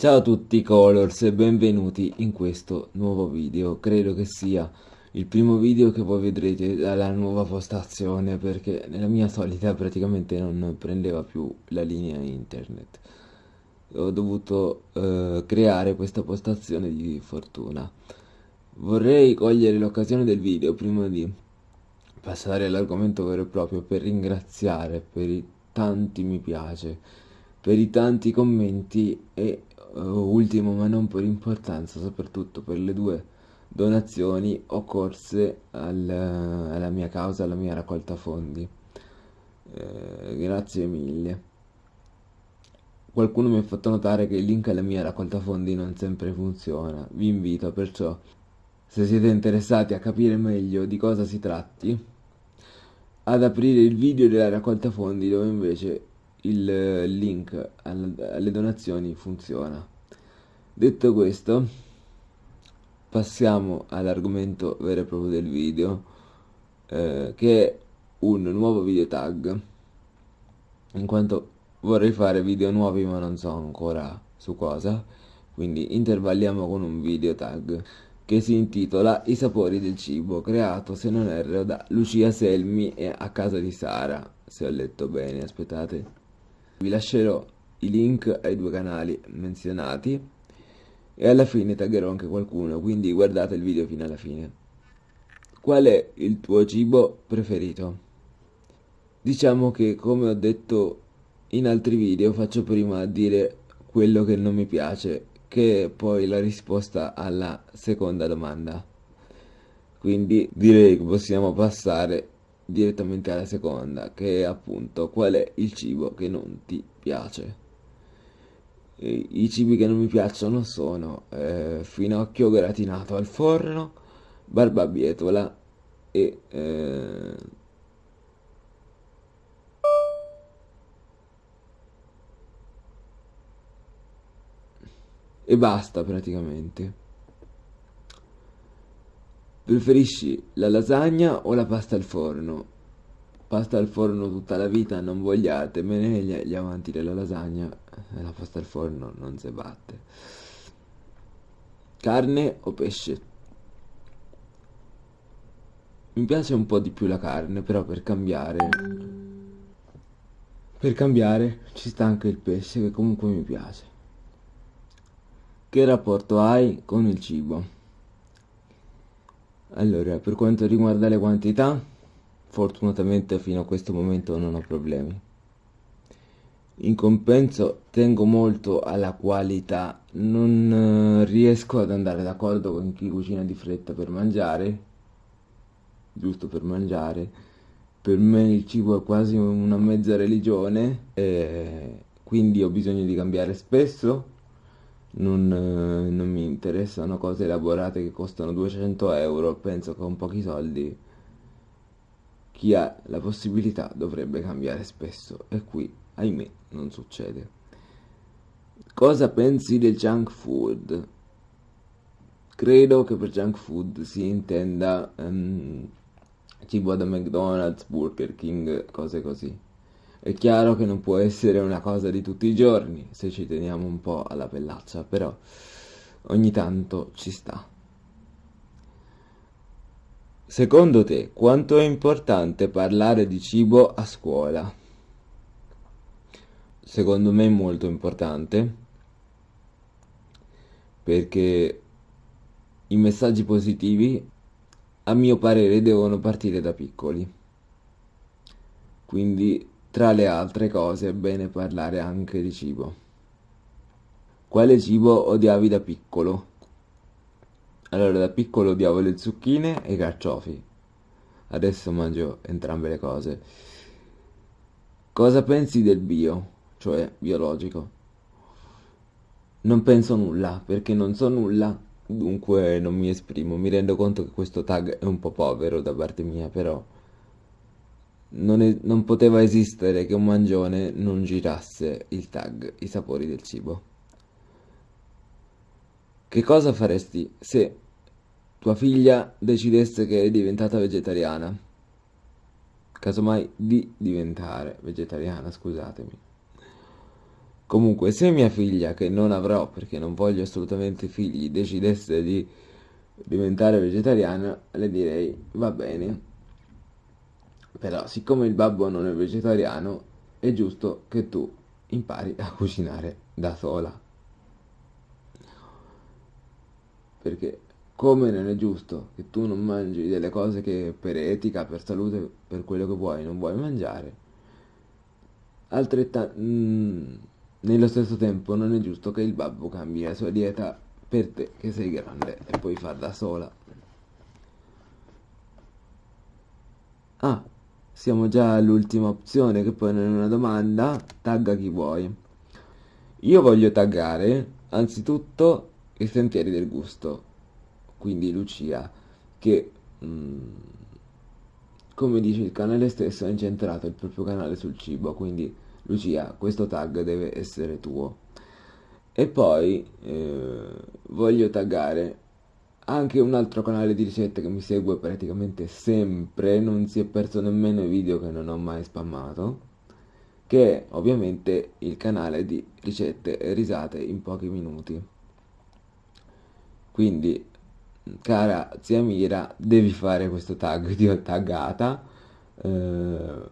Ciao a tutti Colors e benvenuti in questo nuovo video, credo che sia il primo video che voi vedrete dalla nuova postazione perché nella mia solita praticamente non prendeva più la linea internet. Ho dovuto eh, creare questa postazione di fortuna. Vorrei cogliere l'occasione del video prima di passare all'argomento vero e proprio per ringraziare per i tanti mi piace, per i tanti commenti e ultimo ma non per importanza, soprattutto per le due donazioni occorse al, alla mia causa, alla mia raccolta fondi. Eh, grazie mille. Qualcuno mi ha fatto notare che il link alla mia raccolta fondi non sempre funziona. Vi invito perciò, se siete interessati a capire meglio di cosa si tratti, ad aprire il video della raccolta fondi dove invece il link alle donazioni funziona. Detto questo, passiamo all'argomento vero e proprio del video, eh, che è un nuovo video tag, in quanto vorrei fare video nuovi ma non so ancora su cosa, quindi intervalliamo con un video tag che si intitola I sapori del cibo, creato se non erro da Lucia Selmi e a casa di Sara, se ho letto bene, aspettate. Vi lascerò i link ai due canali menzionati e alla fine taggerò anche qualcuno, quindi guardate il video fino alla fine. Qual è il tuo cibo preferito? Diciamo che come ho detto in altri video faccio prima dire quello che non mi piace, che è poi la risposta alla seconda domanda. Quindi direi che possiamo passare direttamente alla seconda, che è appunto qual è il cibo che non ti piace. I cibi che non mi piacciono sono eh, finocchio gratinato al forno, barbabietola e... Eh, e basta praticamente. Preferisci la lasagna o la pasta al forno? Pasta al forno tutta la vita, non vogliate, me ne gli, gli avanti della lasagna e la pasta al forno non si batte. Carne o pesce? Mi piace un po' di più la carne, però per cambiare... Per cambiare ci sta anche il pesce che comunque mi piace. Che rapporto hai con il cibo? Allora, per quanto riguarda le quantità, fortunatamente fino a questo momento non ho problemi. In compenso tengo molto alla qualità, non eh, riesco ad andare d'accordo con chi cucina di fretta per mangiare, giusto per mangiare. Per me il cibo è quasi una mezza religione, e quindi ho bisogno di cambiare spesso non, eh, non mi interessano cose elaborate che costano 200 euro, penso che con pochi soldi chi ha la possibilità dovrebbe cambiare spesso e qui, ahimè, non succede. Cosa pensi del junk food? Credo che per junk food si intenda um, cibo da McDonald's, Burger King, cose così. È chiaro che non può essere una cosa di tutti i giorni, se ci teniamo un po' alla pellaccia, però ogni tanto ci sta. Secondo te, quanto è importante parlare di cibo a scuola? Secondo me è molto importante, perché i messaggi positivi, a mio parere, devono partire da piccoli. Quindi tra le altre cose è bene parlare anche di cibo. Quale cibo odiavi da piccolo? Allora, da piccolo odiavo le zucchine e i carciofi. Adesso mangio entrambe le cose. Cosa pensi del bio, cioè biologico? Non penso nulla, perché non so nulla, dunque non mi esprimo. Mi rendo conto che questo tag è un po' povero da parte mia, però non, è, non poteva esistere che un mangione non girasse il tag I sapori del cibo. Che cosa faresti se tua figlia decidesse che è diventata vegetariana? Casomai di diventare vegetariana, scusatemi. Comunque, se mia figlia, che non avrò perché non voglio assolutamente figli, decidesse di diventare vegetariana, le direi va bene. Però, siccome il babbo non è vegetariano, è giusto che tu impari a cucinare da sola. Perché come non è giusto che tu non mangi delle cose che per etica, per salute, per quello che vuoi, non vuoi mangiare, altrettanto mm, nello stesso tempo non è giusto che il babbo cambi la sua dieta per te che sei grande e puoi farla sola. Ah, siamo già all'ultima opzione che poi non è una domanda, tagga chi vuoi. Io voglio taggare anzitutto i sentieri del gusto, quindi Lucia, che mh, mm, come dice il canale stesso ha incentrato il proprio canale sul cibo, quindi Lucia, questo tag deve essere tuo. E poi eh, voglio taggare anche un altro canale di ricette che mi segue praticamente sempre, non si è perso nemmeno i video che non ho mai spammato, che è ovviamente il canale di ricette e risate in pochi minuti. Quindi, cara zia Mira, devi fare questo tag, ti ho taggata, eh,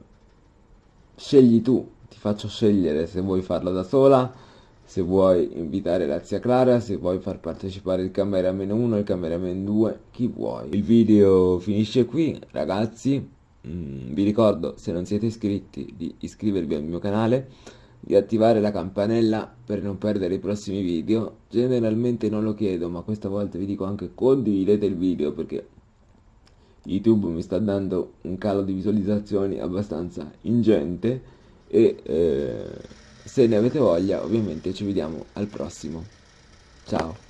scegli tu, ti faccio scegliere se vuoi farlo da sola, se vuoi invitare la zia Clara, se vuoi far partecipare il cameraman 1 e il cameraman 2, chi vuoi. Il video finisce qui, ragazzi. Mm, vi ricordo, se non siete iscritti, di iscrivervi al mio canale, di attivare la campanella per non perdere i prossimi video. Generalmente non lo chiedo, ma questa volta vi dico anche condividete il video perché YouTube mi sta dando un calo di visualizzazioni abbastanza ingente e... Eh, se ne avete voglia ovviamente ci vediamo al prossimo. Ciao!